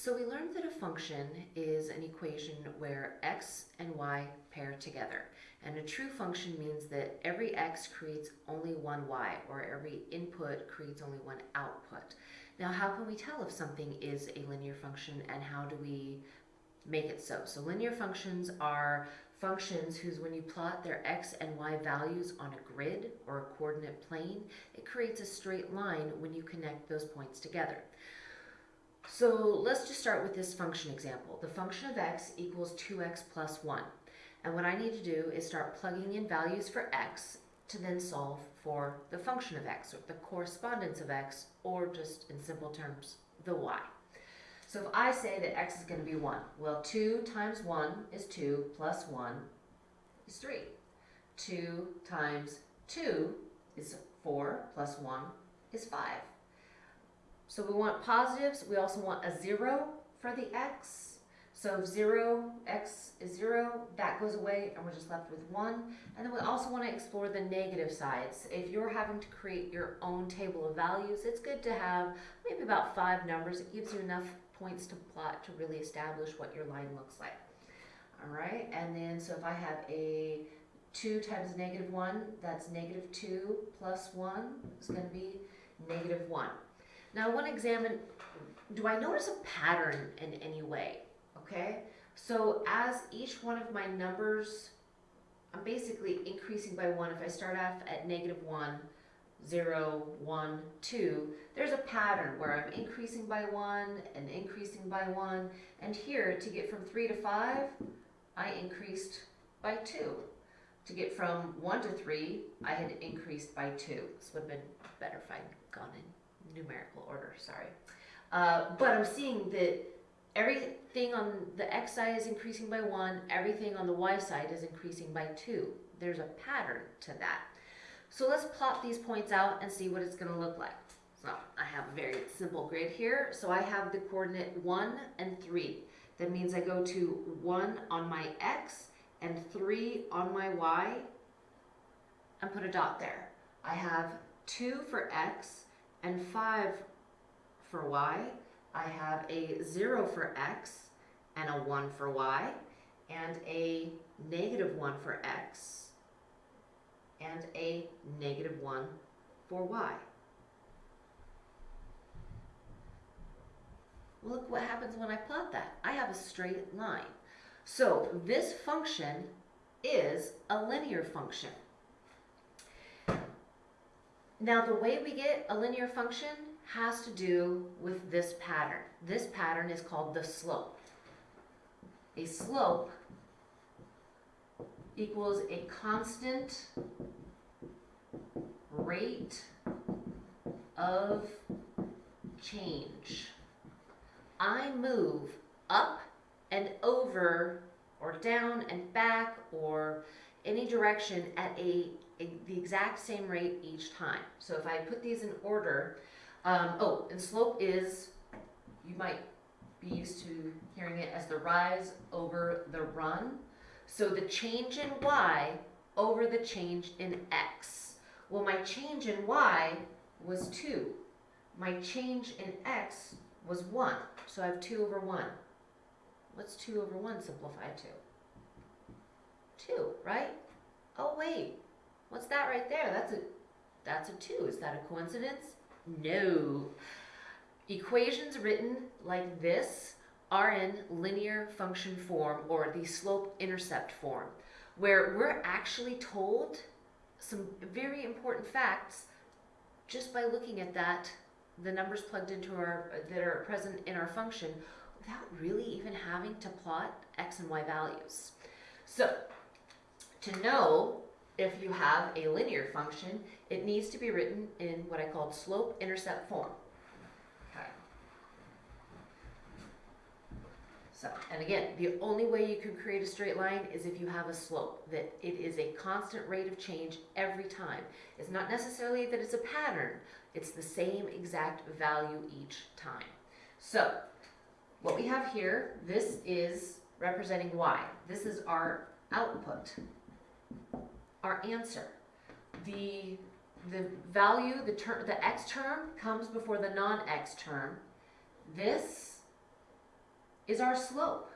So we learned that a function is an equation where x and y pair together. And a true function means that every x creates only one y, or every input creates only one output. Now how can we tell if something is a linear function and how do we make it so? So linear functions are functions whose when you plot their x and y values on a grid or a coordinate plane, it creates a straight line when you connect those points together. So let's just start with this function example. The function of x equals 2x plus 1. And what I need to do is start plugging in values for x to then solve for the function of x, or the correspondence of x, or just in simple terms, the y. So if I say that x is going to be 1, well 2 times 1 is 2 plus 1 is 3. 2 times 2 is 4 plus 1 is 5. So we want positives. We also want a 0 for the x. So 0, x is 0, that goes away, and we're just left with 1. And then we also want to explore the negative sides. If you're having to create your own table of values, it's good to have maybe about five numbers. It gives you enough points to plot to really establish what your line looks like. All right, and then so if I have a 2 times negative 1, that's negative 2 plus 1 is going to be negative 1. Now I want to examine, do I notice a pattern in any way? Okay, so as each one of my numbers, I'm basically increasing by 1. If I start off at negative 1, 0, 1, 2, there's a pattern where I'm increasing by 1 and increasing by 1. And here, to get from 3 to 5, I increased by 2. To get from 1 to 3, I had increased by 2. This would have been better if I'd gone in numerical order, sorry. Uh, but I'm seeing that everything on the x side is increasing by 1, everything on the y side is increasing by 2. There's a pattern to that. So let's plot these points out and see what it's going to look like. So I have a very simple grid here. So I have the coordinate 1 and 3. That means I go to 1 on my x and 3 on my y and put a dot there. I have 2 for x and 5 for y. I have a 0 for x and a 1 for y and a negative 1 for x and a negative 1 for y. Look what happens when I plot that. I have a straight line. So this function is a linear function. Now the way we get a linear function has to do with this pattern. This pattern is called the slope. A slope equals a constant rate of change. I move up and over or down and back or any direction at a the exact same rate each time. So if I put these in order, um, oh, and slope is, you might be used to hearing it as the rise over the run. So the change in y over the change in x. Well, my change in y was 2. My change in x was 1. So I have 2 over 1. What's 2 over 1 simplified to? 2, right? Oh, wait. What's that right there? That's a, that's a 2. Is that a coincidence? No. Equations written like this are in linear function form or the slope-intercept form, where we're actually told some very important facts just by looking at that, the numbers plugged into our, that are present in our function, without really even having to plot x and y values. So, to know if you have a linear function, it needs to be written in what I call slope-intercept form. Okay. So, and again, the only way you can create a straight line is if you have a slope, that it is a constant rate of change every time. It's not necessarily that it's a pattern, it's the same exact value each time. So, what we have here, this is representing y. This is our output our answer. The, the value, the, term, the x term comes before the non-x term. This is our slope.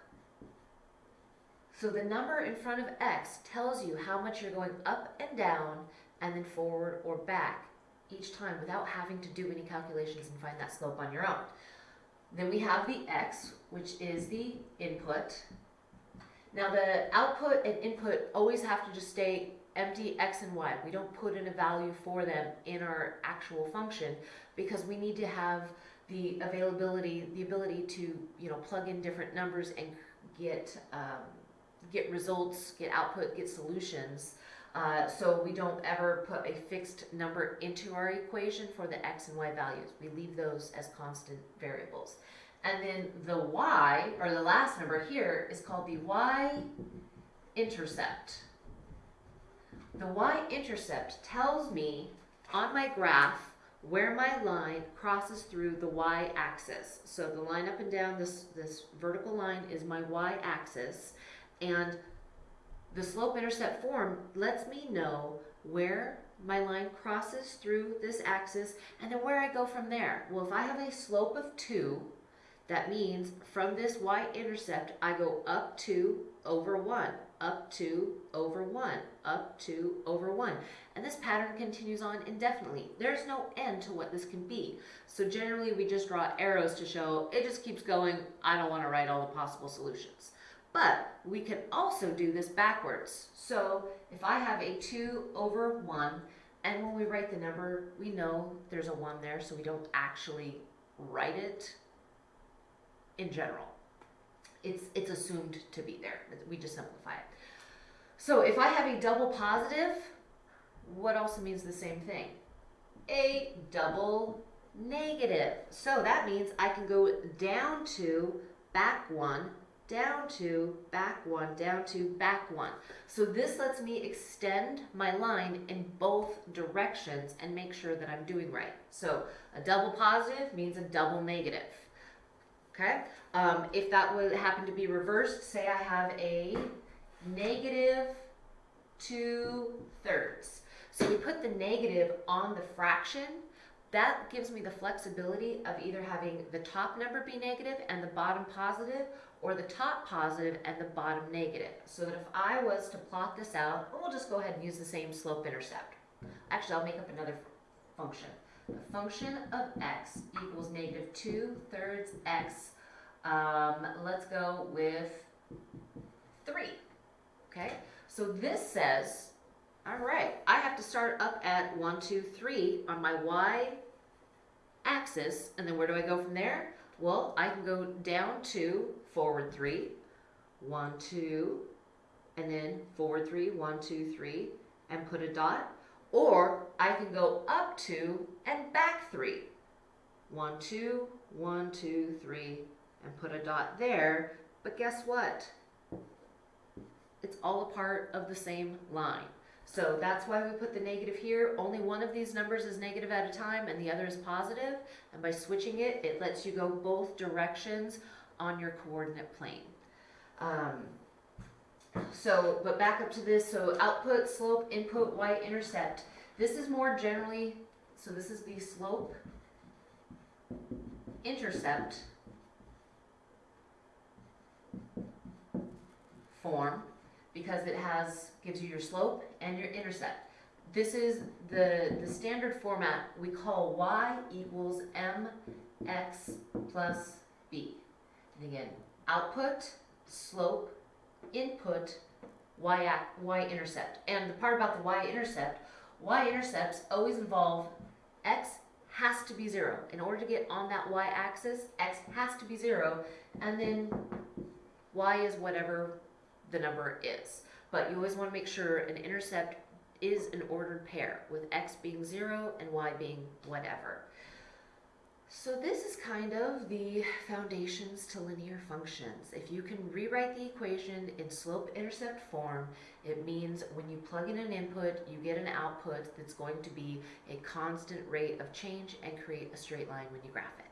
So the number in front of x tells you how much you're going up and down and then forward or back each time without having to do any calculations and find that slope on your own. Then we have the x, which is the input. Now the output and input always have to just stay empty x and y. We don't put in a value for them in our actual function because we need to have the availability, the ability to, you know, plug in different numbers and get, um, get results, get output, get solutions. Uh, so we don't ever put a fixed number into our equation for the x and y values. We leave those as constant variables. And then the y, or the last number here, is called the y-intercept. The y-intercept tells me on my graph where my line crosses through the y-axis. So the line up and down, this, this vertical line is my y-axis, and the slope-intercept form lets me know where my line crosses through this axis and then where I go from there. Well, if I have a slope of 2, that means from this y-intercept, I go up 2 over 1, up 2 over 1, up 2 over 1. And this pattern continues on indefinitely. There's no end to what this can be. So generally we just draw arrows to show it just keeps going. I don't want to write all the possible solutions. But we can also do this backwards. So if I have a 2 over 1, and when we write the number, we know there's a 1 there, so we don't actually write it in general. It's, it's assumed to be there. We just simplify it. So if I have a double positive, what also means the same thing? A double negative. So that means I can go down to back one, down to back one, down to back one. So this lets me extend my line in both directions and make sure that I'm doing right. So a double positive means a double negative. Okay? Um, if that would happen to be reversed, say I have a negative two thirds. So we put the negative on the fraction. That gives me the flexibility of either having the top number be negative and the bottom positive, or the top positive and the bottom negative. So that if I was to plot this out, we'll just go ahead and use the same slope intercept. Actually, I'll make up another function. The function of x equals negative 2 thirds x. Um, let's go with 3. Okay, so this says all right, I have to start up at one, two, three on my y axis, and then where do I go from there? Well, I can go down to forward three, one, two, and then forward three, one, two, three, and put a dot. Or I can go up two and back three. One, two, one, two, three, and put a dot there. But guess what? It's all a part of the same line. So that's why we put the negative here. Only one of these numbers is negative at a time and the other is positive. And by switching it, it lets you go both directions on your coordinate plane. Um, so, but back up to this, so output, slope, input, y-intercept. This is more generally, so this is the slope, intercept form because it has gives you your slope and your intercept. This is the, the standard format we call y equals mx plus b. And again, output, slope, input, y, y-intercept. And the part about the y-intercept, y-intercepts always involve x has to be zero. In order to get on that y-axis, x has to be zero, and then y is whatever the number is. But you always want to make sure an intercept is an ordered pair with x being 0 and y being whatever. So this is kind of the foundations to linear functions. If you can rewrite the equation in slope-intercept form, it means when you plug in an input, you get an output that's going to be a constant rate of change and create a straight line when you graph it.